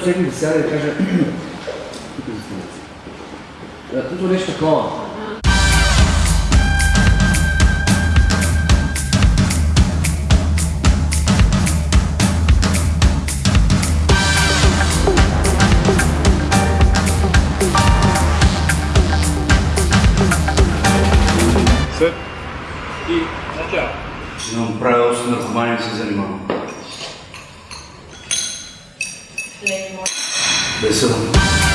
всеки да сяда и да каже Тук нещо такова. Сет и начало. Имам правило с наркомания се занимавам. 没事的